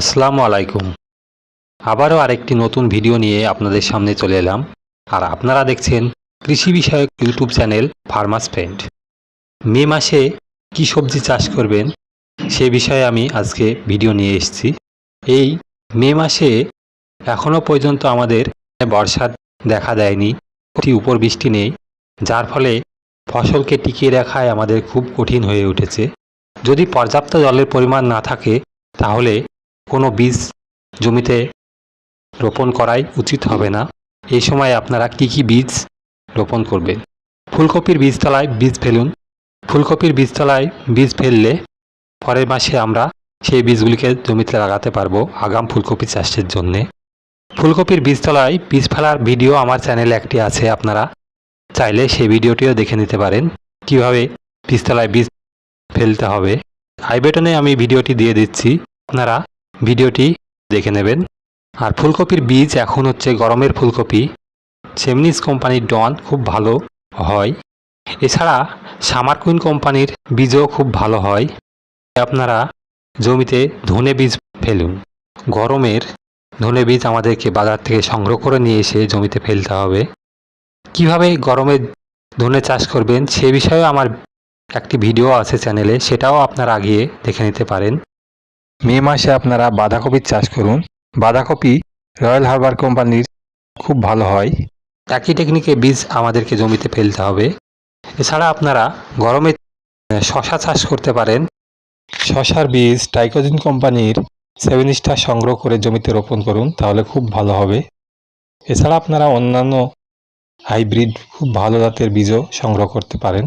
আসসালামু আলাইকুম। আবারও আরেকটি নতুন ভিডিও নিয়ে আপনাদের সামনে চলে এলাম। আর আপনারা দেখছেন কৃষি বিষয়ক YouTube channel farmers friend. May মাসে কী সবজি চাষ করবেন, সে বিষয়ে আমি আজকে ভিডিও নিয়ে এসেছি। এই মে মাসে এখনও পর্যন্ত আমাদের বর্ষার দেখা দেয়নি, অতি উপর বৃষ্টি নেই, যার ফলে ফসলকে টিকিয়ে রাখায় আমাদের খুব কঠিন হয়ে উঠেছে। যদি পর্যাপ্ত জলের পরিমাণ না থাকে, তাহলে কোনো বীজ জমিতে রোপণ করাই উচিত হবে না। এই সময় আপনারা কি কি বীজ রোপণ করবেন? ফুলকপির বীজতলায় বীজ ফেলুন। ফুলকপির বীজতলায় বীজ ফেললে পরের মাসে আমরা সেই বীজগুলিকে জমিতে লাগাতে পারব আগাম ফুলকপি চাষের জন্যে। ফুলকপির বীজতলায় বীজ ফেলার ভিডিও আমার চ্যানেলে একটি আছে, আপনারা চাইলে সেই ভিডিওটিও দেখে নিতে পারেন। কীভাবে বীজতলায় বীজ ফেলতে হবে। আইবেটনে আমি ভিডিওটি দিয়ে দিচ্ছি। আপনারা ভিডিওটি দেখে নেবেন। আর ফুলকপির বীজ এখন হচ্ছে গরমের ফুলকপি। সেমনিস কোম্পানির ডন খুব ভালো হয়। এছাড়া সামার কুইন কোম্পানির বীজও খুব ভালো হয়। আপনারা জমিতে ধনে বীজ ফেলুন। গরমের ধনে বীজ আমাদেরকে বাজার থেকে সংগ্রহ করে নিয়ে এসে জমিতে ফেলতে হবে। কীভাবে গরমে ধনে চাষ করবেন সে বিষয়েও আমার একটি ভিডিও আছে চ্যানেলে, সেটাও আপনারা আগিয়ে দেখে নিতে পারেন। মে মাসে আপনারা বাঁধাকপির চাষ করুন। বাঁধাকপি রয়্যাল হারবার কোম্পানির খুব ভালো হয়। একই টেকনিকে বীজ আমাদেরকে জমিতে ফেলতে হবে। এছাড়া আপনারা গরমে শশা চাষ করতে পারেন। শশার বীজ টাইকোজিন কোম্পানির সেভেন স্টার সংগ্রহ করে জমিতে রোপণ করুন, তাহলে খুব ভালো হবে। এছাড়া আপনারা অন্যান্য হাইব্রিড খুব ভালো জাতের বীজও সংগ্রহ করতে পারেন।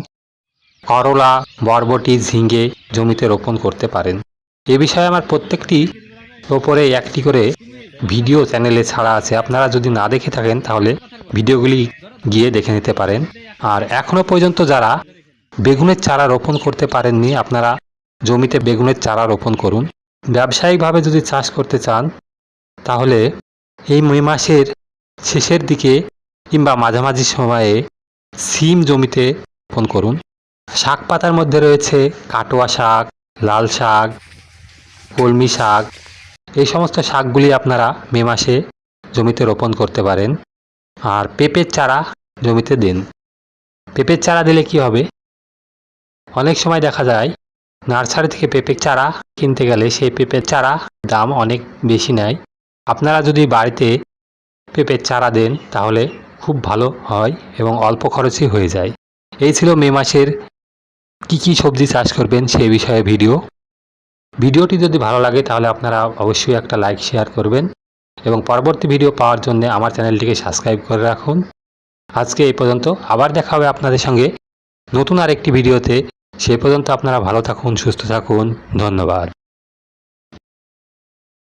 করলা, বরবটি ঝিঙ্গে জমিতে রোপণ করতে পারেন। এ বিষয়ে আমার প্রত্যেকটি ওপরে একটি করে ভিডিও চ্যানেলে ছাড়া আছে। আপনারা যদি না দেখে থাকেন, তাহলে ভিডিওগুলি গিয়ে দেখে নিতে পারেন। আর এখনও পর্যন্ত যারা বেগুনের চারা রোপণ করতে পারেননি, আপনারা জমিতে বেগুনের চারা রোপণ করুন। ব্যবসায়িকভাবে যদি চাষ করতে চান, তাহলে এই মে মাসের শেষের দিকে কিংবা মাঝামাঝি সময়ে সিম জমিতে রোপণ করুন। শাক পাতার মধ্যে রয়েছে কাটোয়া শাক, লাল শাক কলমি শাক। এই সমস্ত শাকগুলি আপনারা মে মাসে জমিতে রোপণ করতে পারেন। আর পেঁপের চারা জমিতে দিন। পেঁপের চারা দিলে কি হবে? অনেক সময় দেখা যায়, নার্সারি থেকে পেঁপের চারা কিনতে গেলে সেই পেঁপের চারা দাম অনেক বেশি নেয়। আপনারা যদি বাড়িতে পেঁপের চারা দেন, তাহলে খুব ভালো হয় এবং অল্প খরচই হয়ে যায়। এই ছিল মে মাসের কি কি সবজি চাষ করবেন সেই বিষয়ে ভিডিও। ভিডিওটি যদি ভালো লাগে তাহলে আপনারা অবশ্যই একটা লাইক, শেয়ার করবেন এবং পরবর্তী ভিডিও পাওয়ার জন্য আমার চ্যানেলটিকে সাবস্ক্রাইব করে রাখুন। আজকে এই পর্যন্ত, আবার দেখা হবে আপনাদের সঙ্গে নতুন আরেকটি ভিডিওতে। সে পর্যন্ত আপনারা ভালো থাকুন, সুস্থ থাকুন, ধন্যবাদ।